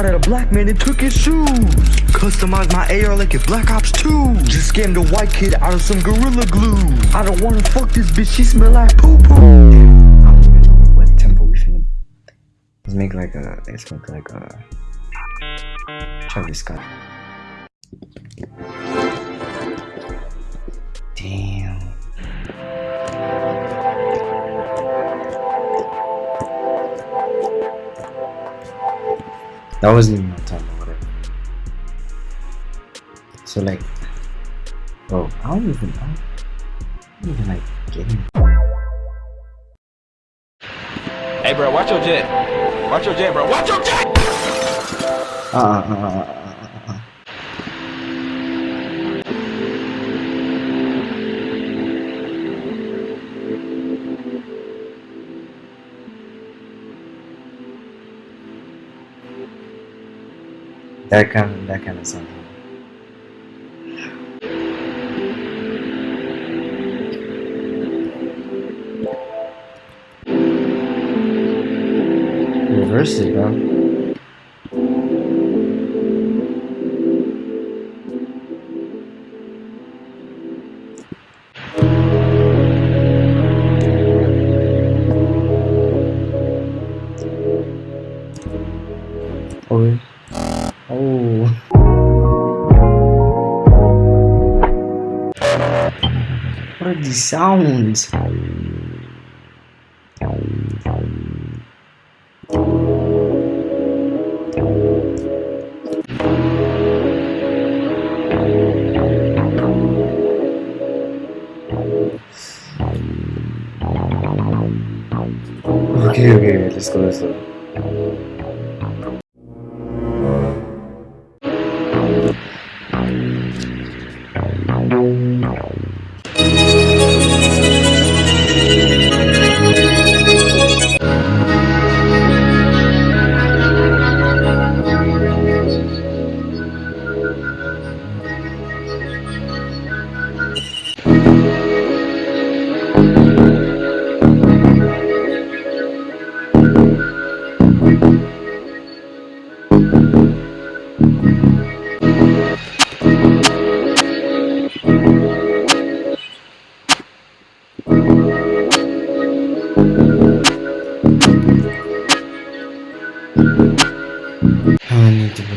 Shot at a black man and took his shoes. Customized my AR like it's Black Ops 2. Just scammed a white kid out of some Gorilla Glue. I don't wanna fuck this bitch, she smell like poo poo. I don't even know what tempo we finna. Let's make like a. Let's make like a. Travis Scott. That wasn't even my time or whatever. So like, bro, I don't even know. I don't even like get him. Hey, bro, watch your jet. Watch your jet, bro. Watch your jet! Uh, uh, uh, uh, uh, That kind of something. Reverse it, bro. Oh. What are these sounds? Okay, okay, let's go, let's go.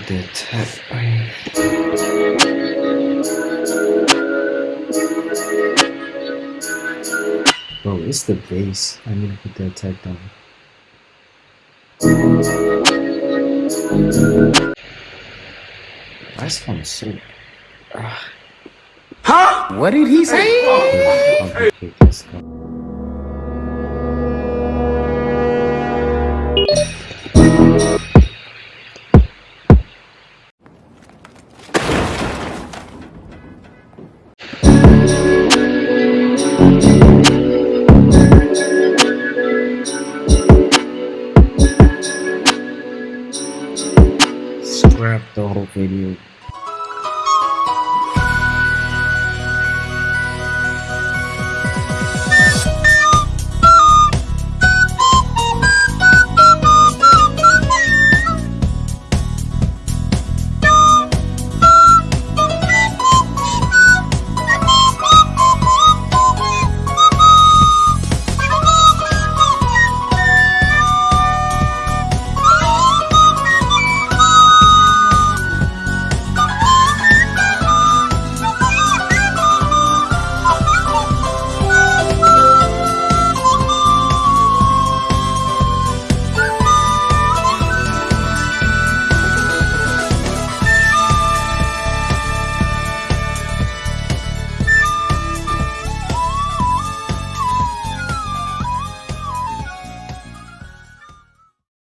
I need to the attack. Bro, it's the base. I need to put the attack down. That's one so. Ah. Huh? What did he say? The whole video.